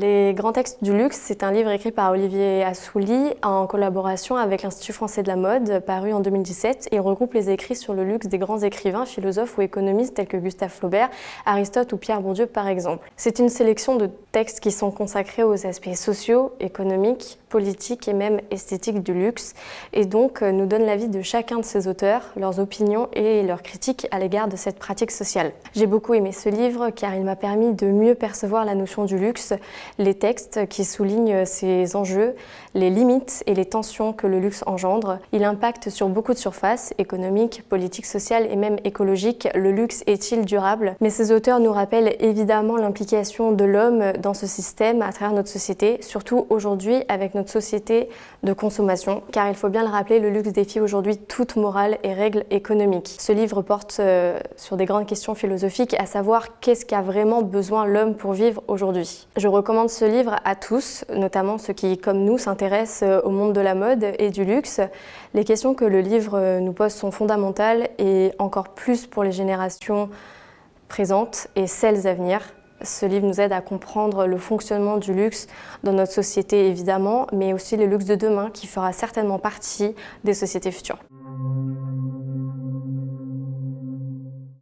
Les grands textes du luxe, c'est un livre écrit par Olivier Assouli en collaboration avec l'Institut français de la mode, paru en 2017, et regroupe les écrits sur le luxe des grands écrivains, philosophes ou économistes tels que Gustave Flaubert, Aristote ou Pierre Bourdieu par exemple. C'est une sélection de textes qui sont consacrés aux aspects sociaux, économiques, politiques et même esthétiques du luxe, et donc euh, nous donne l'avis de chacun de ces auteurs, leurs opinions et leurs critiques à l'égard de cette pratique sociale. J'ai beaucoup aimé ce livre car il m'a permis de mieux percevoir la notion du luxe les textes qui soulignent ces enjeux, les limites et les tensions que le luxe engendre. Il impacte sur beaucoup de surfaces, économiques, politiques, sociales et même écologiques. Le luxe est-il durable? Mais ces auteurs nous rappellent évidemment l'implication de l'homme dans ce système à travers notre société, surtout aujourd'hui avec notre société de consommation, car il faut bien le rappeler, le luxe défie aujourd'hui toute morale et règles économiques. Ce livre porte euh, sur des grandes questions philosophiques, à savoir qu'est-ce qu'a vraiment besoin l'homme pour vivre aujourd'hui. Je recommande ce livre à tous, notamment ceux qui, comme nous, s'intéressent euh, au monde de la mode et du luxe. Les questions que le livre euh, nous pose sont fondamentales et encore plus pour les générations présentes et celles à venir. Ce livre nous aide à comprendre le fonctionnement du luxe dans notre société évidemment, mais aussi le luxe de demain qui fera certainement partie des sociétés futures.